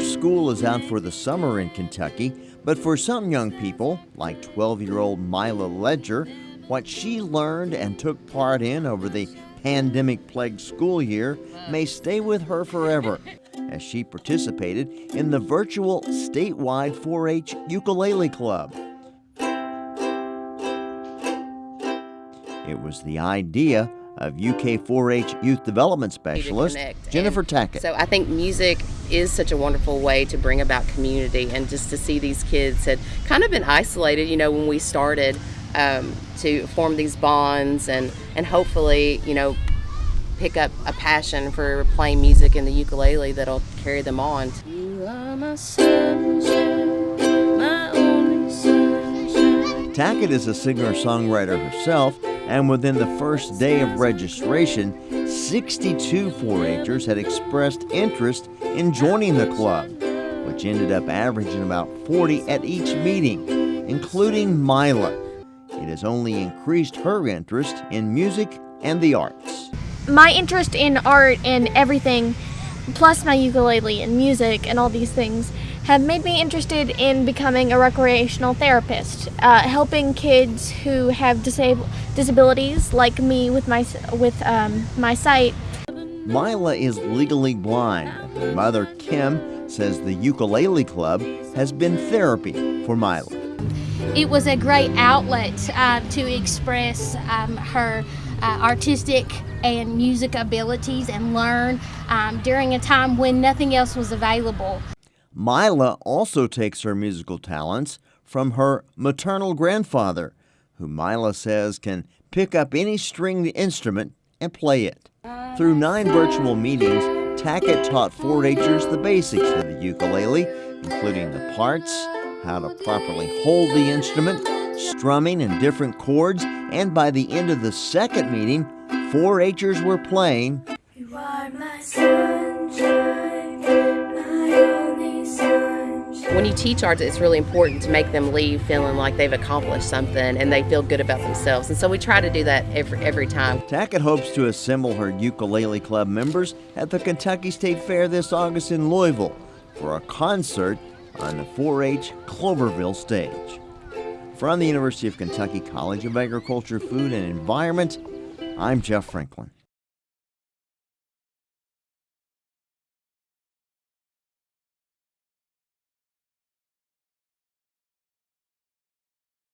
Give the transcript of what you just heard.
school is out for the summer in Kentucky, but for some young people, like 12 year old Mila Ledger, what she learned and took part in over the pandemic plagued school year may stay with her forever as she participated in the virtual statewide 4 H ukulele club. It was the idea of UK 4 H Youth Development Specialist Jennifer Tackett. So I think music is such a wonderful way to bring about community and just to see these kids had kind of been isolated, you know, when we started um, to form these bonds and, and hopefully, you know, pick up a passion for playing music in the ukulele that'll carry them on. Tackett is a singer-songwriter herself, and within the first day of registration, 62 4-Hers had expressed interest in joining the club, which ended up averaging about 40 at each meeting, including Mila. It has only increased her interest in music and the arts. My interest in art and everything, plus my ukulele and music and all these things, have made me interested in becoming a recreational therapist, uh, helping kids who have disab- disabilities like me with my with um, my sight. Mila is legally blind. Her mother Kim says the ukulele club has been therapy for Mila. It was a great outlet uh, to express um, her uh, artistic and music abilities and learn um, during a time when nothing else was available. Mila also takes her musical talents from her maternal grandfather, who Mila says can pick up any stringed instrument and play it. Through nine virtual meetings, Tackett taught 4-Hers the basics of the ukulele, including the parts, how to properly hold the instrument, strumming in different chords, and by the end of the second meeting, 4-Hers were playing when you teach art, it's really important to make them leave feeling like they've accomplished something and they feel good about themselves. And so we try to do that every, every time. Tackett hopes to assemble her ukulele club members at the Kentucky State Fair this August in Louisville for a concert on the 4 H Cloverville stage. From the University of Kentucky College of Agriculture, Food and Environment, I'm Jeff Franklin.